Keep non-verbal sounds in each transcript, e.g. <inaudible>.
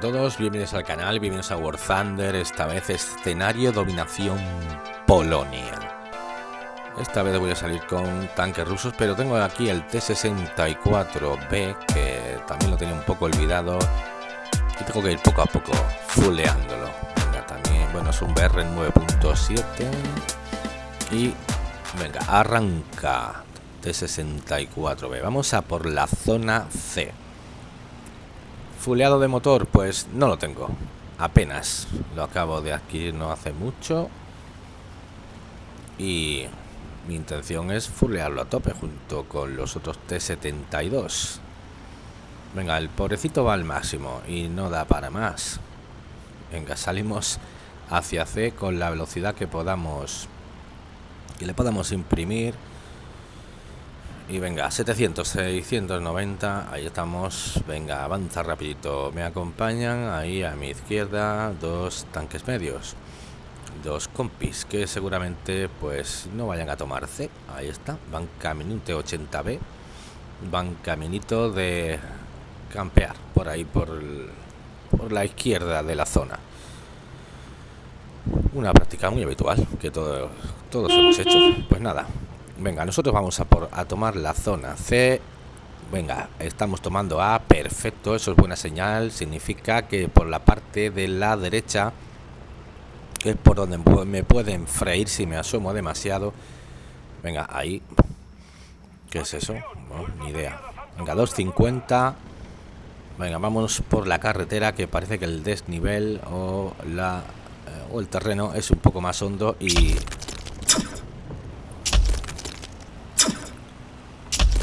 A todos, bienvenidos al canal, bienvenidos a War Thunder, esta vez escenario dominación Polonia. Esta vez voy a salir con tanques rusos, pero tengo aquí el T-64B, que también lo tenía un poco olvidado. Y tengo que ir poco a poco fuleándolo. Venga, también, bueno, es un BR 9.7. Y, venga, arranca T-64B. Vamos a por la zona C. Fuleado de motor, pues no lo tengo. Apenas. Lo acabo de adquirir no hace mucho. Y mi intención es fulearlo a tope junto con los otros T-72. Venga, el pobrecito va al máximo y no da para más. Venga, salimos hacia C con la velocidad que podamos y le podamos imprimir y venga, 700, 690, ahí estamos. Venga, avanza rapidito. Me acompañan ahí a mi izquierda dos tanques medios. Dos compis que seguramente pues no vayan a tomarse. Ahí está, van caminito 80B. Van caminito de campear por ahí, por, por la izquierda de la zona. Una práctica muy habitual que todos, todos hemos hecho. Pues nada, Venga, nosotros vamos a, tomar la zona C. Venga, estamos tomando A, perfecto, eso es buena señal. Significa que por la parte de la derecha, es por donde me pueden freír si me asomo demasiado. Venga, ahí. ¿Qué es eso? ni idea. Venga, 250. Venga, vamos por la carretera que parece que el desnivel o la eh, o el terreno es un poco más hondo y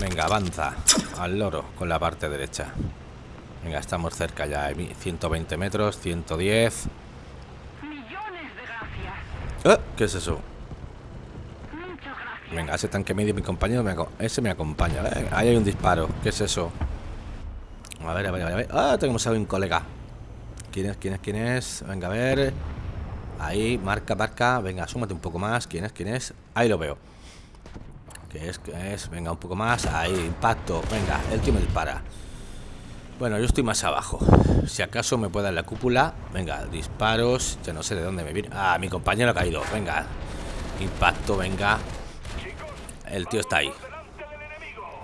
Venga, avanza al loro con la parte derecha. Venga, estamos cerca ya. 120 metros, 110. ¿Eh? ¿Qué es eso? Venga, ese tanque medio, mi compañero, me ese me acompaña. Eh, ahí hay un disparo. ¿Qué es eso? A ver, a ver, a ver. Ah, tenemos a un colega. ¿Quién es? ¿Quién es? ¿Quién es? Venga, a ver. Ahí, marca, marca. Venga, súmate un poco más. ¿Quién es? ¿Quién es? Ahí lo veo es? que es? Venga, un poco más. Ahí, impacto. Venga, el tío me dispara. Bueno, yo estoy más abajo. Si acaso me puede dar la cúpula. Venga, disparos. Ya no sé de dónde me viene. Ah, mi compañero ha caído. Venga. Impacto, venga. El tío está ahí.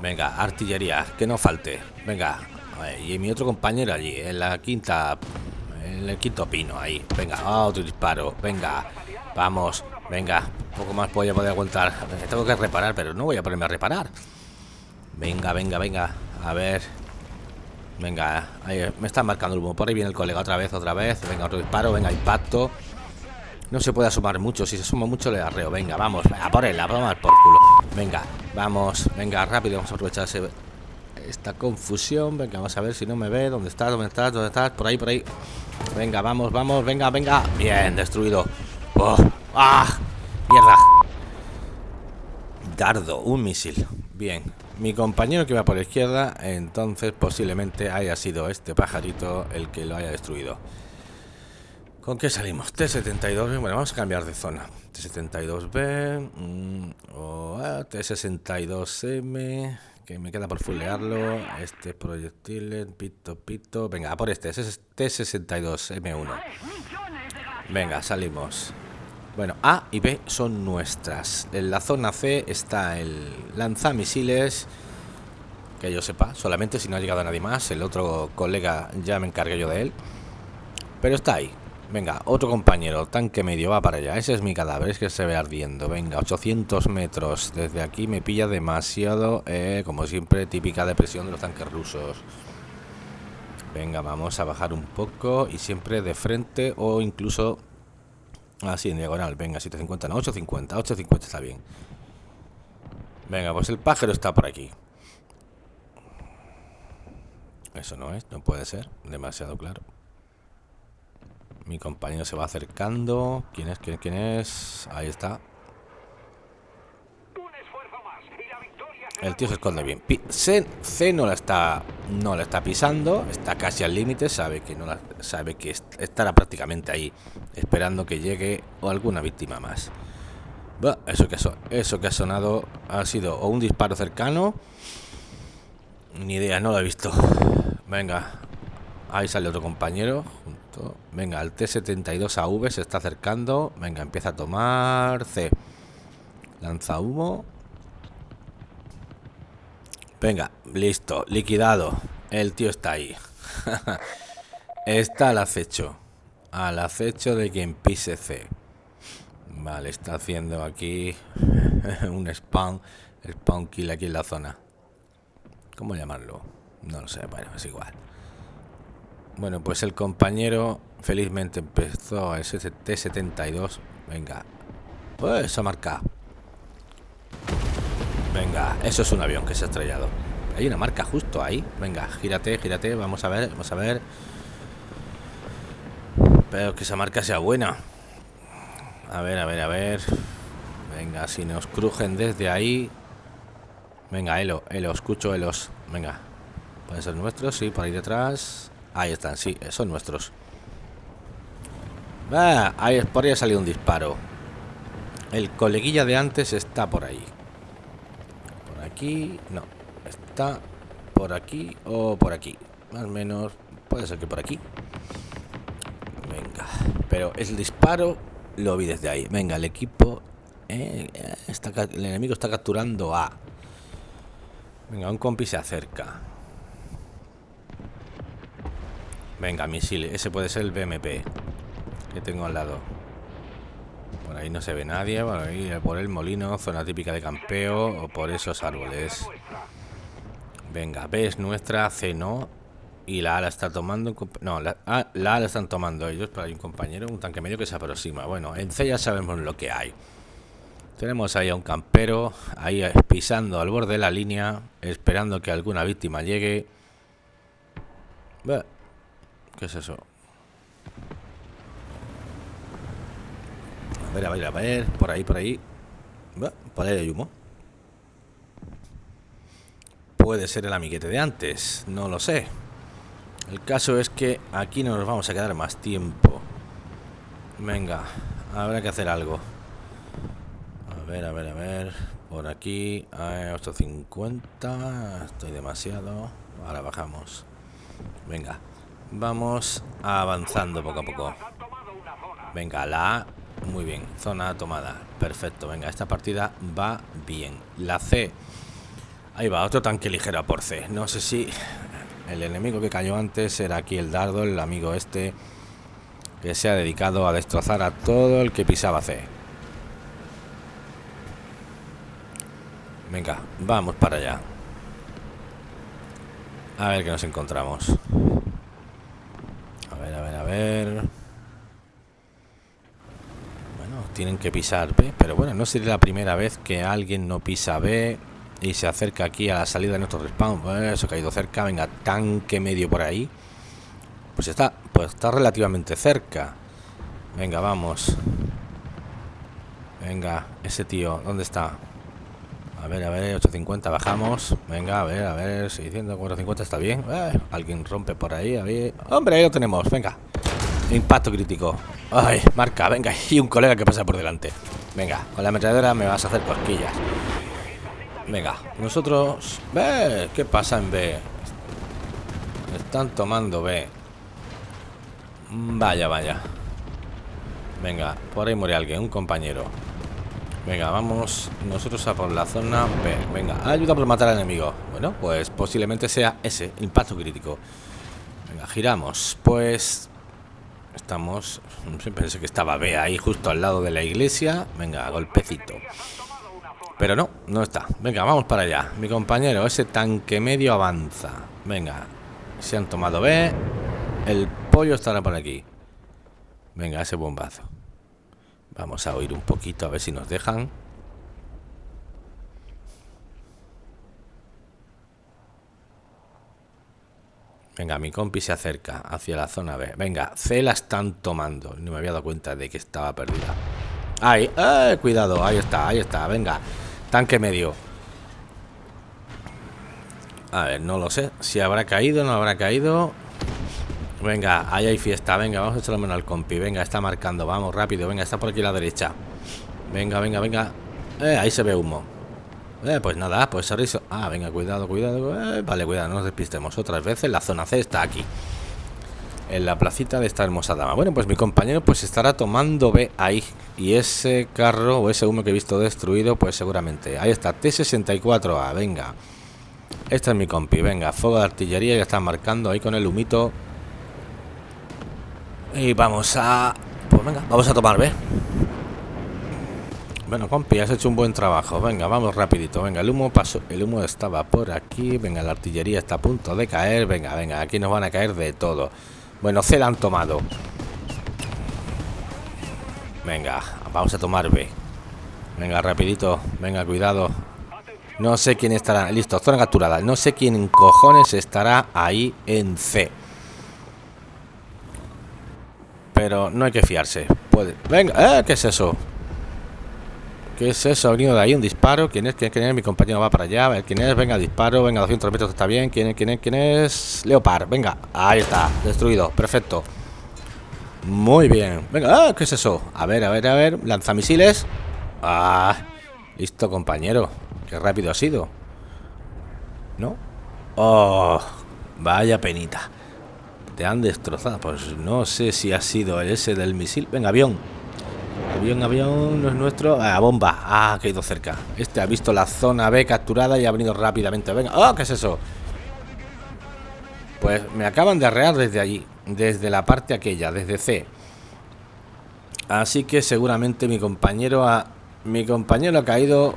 Venga, artillería. Que no falte. Venga. Y mi otro compañero allí. En la quinta. En el quinto pino. Ahí. Venga, otro disparo. Venga. Vamos. Venga, poco más voy a poder aguantar. Tengo que reparar, pero no voy a ponerme a reparar. Venga, venga, venga. A ver. Venga, me está marcando el humo. Por ahí viene el colega otra vez, otra vez. Venga, otro disparo. Venga, impacto. No se puede asomar mucho. Si se suma mucho, le arreo. Venga, vamos. A por él, a tomar por culo. Venga, vamos. Venga, rápido. Vamos a aprovechar esta confusión. Venga, vamos a ver si no me ve. ¿Dónde estás? ¿Dónde estás? ¿Dónde estás? Por ahí, por ahí. Venga, vamos, vamos. Venga, venga. Bien, destruido. Oh, ¡Ah! ¡Mierda! Dardo, un misil. Bien. Mi compañero que va por la izquierda, entonces posiblemente haya sido este pajarito el que lo haya destruido. ¿Con qué salimos? T-72B. Bueno, vamos a cambiar de zona. T-72B. Mm, o T-62M. Que me queda por fulearlo. Este proyectil. Pito, pito. Venga, por este. Ese es T-62M1. Venga, salimos. Bueno, A y B son nuestras. En la zona C está el lanzamisiles. Que yo sepa, solamente si no ha llegado nadie más. El otro colega ya me encargué yo de él. Pero está ahí. Venga, otro compañero, tanque medio, va para allá. Ese es mi cadáver, es que se ve ardiendo. Venga, 800 metros. Desde aquí me pilla demasiado, eh, como siempre, típica depresión de los tanques rusos. Venga, vamos a bajar un poco y siempre de frente o incluso Así, en diagonal. Venga, 750, no, 850. 850 está bien. Venga, pues el pájaro está por aquí. Eso no es, no puede ser. Demasiado claro. Mi compañero se va acercando. ¿Quién es? ¿Quién, quién es? Ahí está. El tío se esconde bien. C, C, no la está no la está pisando, está casi al límite, sabe que no la, sabe que estará prácticamente ahí esperando que llegue o alguna víctima más. eso que eso que ha sonado ha sido o un disparo cercano, ni idea, no lo he visto. Venga, Ahí sale otro compañero. Venga, el T-72AV se está acercando. Venga, empieza a tomar. C. Lanza humo. Venga, listo. Liquidado. El tío está ahí. <laughs> está al acecho. Al acecho de quien pise C. Vale, está haciendo aquí <laughs> un spam. Spawn kill aquí en la zona. ¿Cómo llamarlo? No lo sé, bueno, es igual. Bueno, pues el compañero felizmente empezó a ST-72. Venga. Pues esa marca. Venga, eso es un avión que se ha estrellado. Hay una marca justo ahí. Venga, gírate, gírate. Vamos a ver, vamos a ver. Pero que esa marca sea buena. A ver, a ver, a ver. Venga, si nos crujen desde ahí. Venga, Elo, Elo, escucho Elos. Venga. Pueden ser nuestros, sí, por ahí detrás. Ahí están, sí, son nuestros. Ah, ahí, por ahí ha salido un disparo. El coleguilla de antes está por ahí. Aquí, no. Está por aquí o por aquí. Más o menos, puede ser que por aquí. Venga, pero el disparo lo vi desde ahí. Venga, el equipo... Eh, está, el enemigo está capturando a... Venga, un compi se acerca. Venga, misil. Ese puede ser el BMP que tengo al lado. Ahí no se ve nadie. Por por el molino, zona típica de campeo o por esos árboles. Venga, B es nuestra, C no. Y la A la está tomando. No, la A, la, la están tomando ellos. Pero hay un compañero, un tanque medio que se aproxima. Bueno, en C ya sabemos lo que hay. Tenemos ahí a un campero, ahí pisando al borde de la línea, esperando que alguna víctima llegue. ¿Qué es eso? A ver, a ver, a ver. Por ahí, por ahí. Ahí hay humo. Puede ser el amiguete de antes. No lo sé. El caso es que aquí no nos vamos a quedar más tiempo. Venga, habrá que hacer algo. A ver, a ver, a ver. Por aquí. 850. Estoy demasiado. Ahora bajamos. Venga. Vamos avanzando poco a poco. Venga, la A. Muy bien. Zona tomada. Perfecto. Venga, esta partida va bien. La C. Ahí va, otro tanque ligero por C. No sé si el enemigo que cayó antes era aquí el dardo, el amigo este que se ha dedicado a destrozar a todo el que pisaba C. Venga, vamos para allá. A ver qué nos encontramos. Bueno, tienen que pisar B, pero bueno, no sería la primera vez que alguien no pisa B y se acerca aquí a la salida de nuestro respawn. eso ha caído cerca, venga, tanque medio por ahí. Pues está, pues está relativamente cerca. Venga, vamos. Venga, ese tío, ¿dónde está? A ver, a ver, 850, bajamos. Venga, a ver, a ver, 600, 450 está bien. Eh, alguien rompe por ahí, a ver. Hombre, ahí lo tenemos, venga. Impacto crítico. Ay, marca, venga. Y un colega que pasa por delante. Venga, con la ametralladora me vas a hacer cosquillas. Venga, nosotros... ve ¿Qué pasa en B? Están tomando B. Vaya, vaya. Venga, por ahí muere alguien, un compañero. Venga, vamos nosotros a por la zona B. Venga, ayuda por matar al enemigo. Bueno, pues posiblemente sea ese, impacto crítico. Venga, giramos. Pues estamos... Pensé que estaba B ahí justo al lado de la iglesia. Venga, golpecito. Pero no, no está. Venga, vamos para allá. Mi compañero, ese tanque medio avanza. Venga, se han tomado B. El pollo estará por aquí. Venga, ese bombazo. Vamos a oír un poquito a ver si nos dejan. Venga, mi compi se acerca hacia la zona B. Venga, C la están tomando. No me había dado cuenta de que estaba perdida. Ahí, eh, cuidado, ahí está, ahí está. Venga, tanque medio. A ver, no lo sé. Si habrá caído, no habrá caído. Venga, ahí hay fiesta. Venga, vamos a echarle mano al compi. Venga, está marcando. Vamos, rápido. Venga, está por aquí a la derecha. Venga, venga, venga. Eh, ahí se ve humo. Eh, pues nada, pues sorriso. Ah, venga, cuidado, cuidado. Eh, vale, cuidado, no nos despistemos. Otras veces la zona C está aquí. en la placita de esta hermosa dama. Bueno, pues mi compañero pues estará tomando B ahí. Y ese carro o ese humo que he visto destruido, pues seguramente. Ahí está, T-64A, venga. Este es mi compi, venga, fuego de artillería, ya están marcando ahí con el humito. Y vamos a... Pues venga, vamos a tomar B. Bueno, compi, has hecho un buen trabajo. Venga, vamos rapidito. Venga, el humo pasó. El humo estaba por aquí. Venga, la artillería está a punto de caer. Venga, venga, aquí nos van a caer de todo. Bueno, C la han tomado. Venga, vamos a tomar B. Venga, rapidito. Venga, cuidado. No sé quién estará. Listo, zona capturada. No sé quién cojones estará ahí en C. Pero no hay que fiarse. Puede. Venga, ¿eh? ¿qué es eso? ¿Qué es eso? Ha venido de ahí un disparo. ¿Quién es? ¿Quién es? Mi compañero va para allá. A ver quién es. Venga, disparo. Venga, 200 metros está bien. ¿Quién es? ¿Quién es? ¿Quién es? Leopard. Venga. Ahí está. Destruido. Perfecto. Muy bien. Venga. Ah, ¿qué es eso? A ver, a ver, a ver. Lanzamisiles. Ah. Listo, compañero. Qué rápido ha sido. ¿No? Oh. Vaya penita. Te han destrozado. Pues no sé si ha sido ese del misil. Venga, avión. Avión, avión, no es nuestro. Ah, bomba. Ah, ha caído cerca. Este ha visto la zona B capturada y ha venido rápidamente. Venga. ¡Oh, qué es eso! Pues me acaban de arrear desde allí. Desde la parte aquella, desde C. Así que seguramente mi compañero ha... Mi compañero ha caído...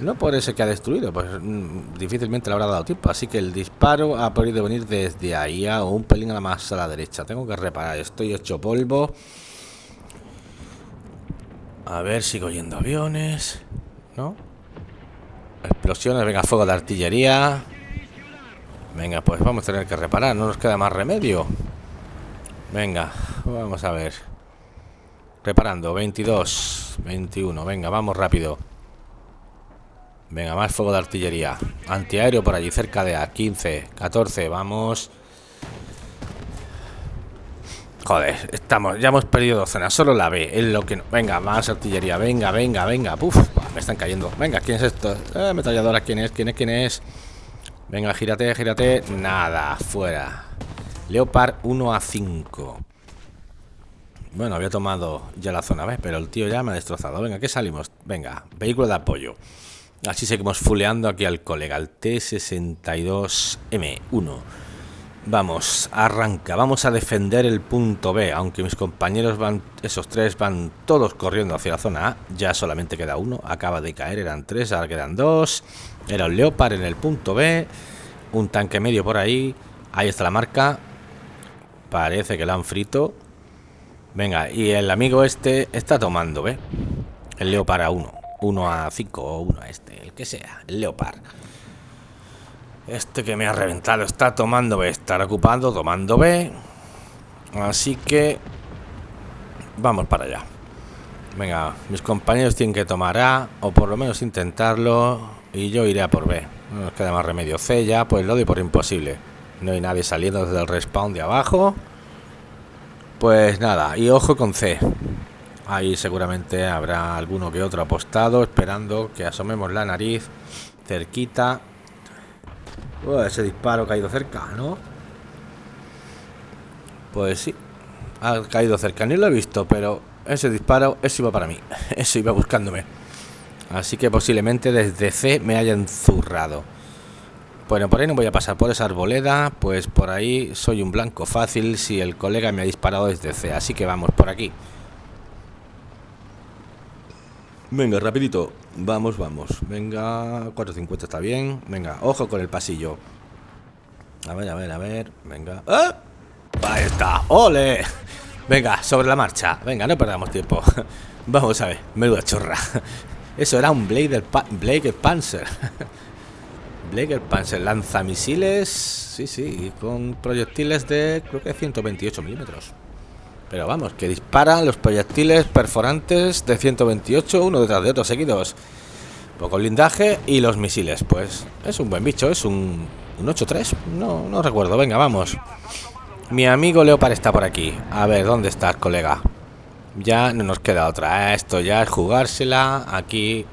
No por ese que ha destruido, pues mm, difícilmente le habrá dado tiempo. Así que el disparo ha podido venir desde ahí a un pelín a la más a la derecha. Tengo que reparar, estoy hecho polvo. A ver, sigo yendo aviones. ¿No? Explosiones, venga, fuego de artillería. Venga, pues vamos a tener que reparar, no nos queda más remedio. Venga, vamos a ver. Reparando, 22, 21, venga, vamos rápido. Venga, más fuego de artillería. Antiaéreo por allí, cerca de A, 15, 14, vamos. Joder, estamos, ya hemos perdido docenas, solo la B, es lo que no. Venga, más artillería, venga, venga, venga. Puf, me están cayendo. Venga, ¿quién es esto? Eh, ametralladora, ¿quién es? ¿Quién es? ¿Quién es? Venga, gírate, gírate. Nada, fuera. Leopard 1 a 5. Bueno, había tomado ya la zona B, pero el tío ya me ha destrozado. Venga, ¿qué salimos? Venga, vehículo de apoyo. Así seguimos fuleando aquí al colega, el T62M1. Vamos, arranca, vamos a defender el punto B, aunque mis compañeros van, esos tres van todos corriendo hacia la zona A, ya solamente queda uno, acaba de caer, eran tres, ahora quedan dos, era un Leopard en el punto B, un tanque medio por ahí, ahí está la marca, parece que lo han frito, venga, y el amigo este está tomando, ¿ve? El Leopard a 1, 1 a 5 o 1 a este, el que sea, el Leopard. Este que me ha reventado está tomando B, estará ocupando, tomando B. Así que vamos para allá. Venga, mis compañeros tienen que tomar A, o por lo menos intentarlo, y yo iré a por B. No nos queda más remedio. C ya, pues lo doy por imposible. No hay nadie saliendo desde el respawn de abajo. Pues nada, y ojo con C. Ahí seguramente habrá alguno que otro apostado, esperando que asomemos la nariz cerquita ese disparo ha caído cerca, ¿no? Pues sí, ha caído cerca. Ni lo he visto, pero ese disparo, eso iba para mí. <laughs> Eso iba buscándome. Así que posiblemente desde C me haya zurrado. Bueno, por ahí no voy a pasar por esa arboleda, pues por ahí soy un blanco fácil si el colega me ha disparado desde C. Así que vamos por aquí. Venga, rapidito. Vamos, vamos. Venga, 450 está bien. Venga, ojo con el pasillo. A ver, a ver, a ver. Venga. ¡Ah! Ahí está. ¡Ole! Venga, sobre la marcha. Venga, no perdamos tiempo. <laughs> Vamos a ver. Menuda chorra. <laughs> Eso era un Blade Blade Panzer. <laughs> Blade Panzer. Lanzamisiles. Sí, sí. Con proyectiles de creo que 128 milímetros. Pero vamos, que disparan los proyectiles perforantes de 128 uno detrás de otro seguidos. Poco blindaje y los misiles. Pues es un buen bicho, es un, un 8-3. No, no recuerdo. Venga, vamos. Mi amigo Leopard está por aquí. A ver, ¿dónde estás, colega? Ya no nos queda otra. Esto ya es jugársela. Aquí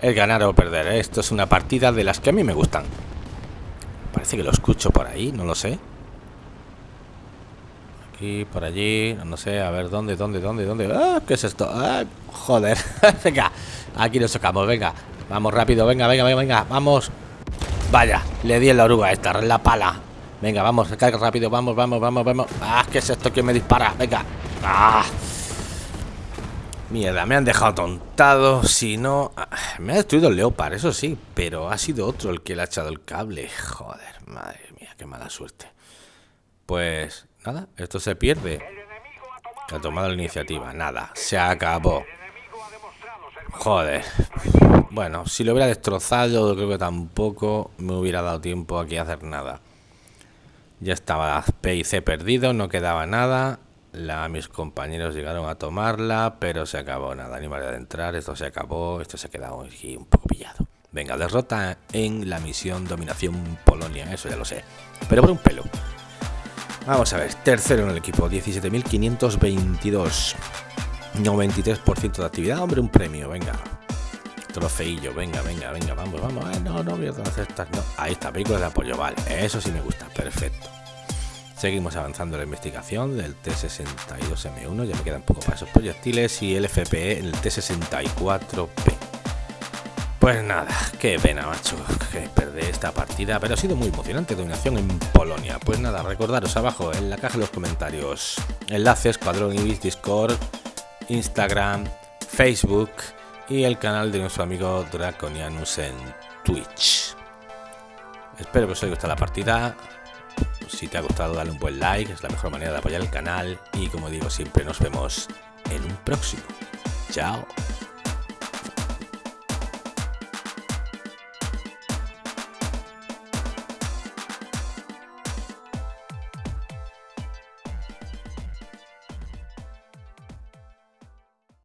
es ganar o perder. Esto es una partida de las que a mí me gustan. Parece que lo escucho por ahí, no lo sé. Aquí, por allí, no sé, a ver, ¿dónde, dónde, dónde, dónde? ¡Ah! ¿Qué es esto? ¡Ah! Joder, <laughs> venga, aquí nos sacamos, venga, vamos rápido, venga, venga, venga, venga, vamos. Vaya, le di en la oruga esta, en la pala. Venga, vamos, carga rápido, vamos, vamos, vamos, vamos. ¡Ah! ¿Qué es esto que me dispara? Venga. ¡Ah! Mierda, me han dejado tontado. Si no... Ah, me ha destruido el Leopard, eso sí. Pero ha sido otro el que le ha echado el cable. Joder, madre mía, qué mala suerte. Pues nada, esto se pierde. Ha tomado la iniciativa. Nada, se acabó. Joder. Bueno, si lo hubiera destrozado, creo que tampoco me hubiera dado tiempo aquí a hacer nada. Ya estaba P y C perdido, no quedaba nada. La, mis compañeros llegaron a tomarla, pero se acabó. Nada, ni manera de entrar. Esto se acabó. Esto se ha quedado aquí un poco pillado. Venga, derrota en la misión Dominación Polonia. Eso ya lo sé. Pero por un pelo. Vamos a ver. Tercero en el equipo. 17.522. 93% de actividad. Hombre, un premio. Venga. Trofeillo. Venga, venga, venga. Vamos, vamos. no, no voy a aceptar. No. Ahí está. Película de apoyo. Vale. Eso sí me gusta. Perfecto. Seguimos avanzando en la investigación del T-62M1, ya me quedan poco para esos proyectiles, y el FPE el T-64P. Pues nada, qué pena, macho, que perder esta partida, pero ha sido muy emocionante, dominación en Polonia. Pues nada, recordaros abajo en la caja de los comentarios enlaces, Cuadrón Ibis, Discord, Instagram, Facebook y el canal de nuestro amigo Draconianus en Twitch. Espero que os haya gustado la partida. Si te ha gustado, dale un buen like, es la mejor manera de apoyar el canal. Y como digo siempre, nos vemos en un próximo. Chao.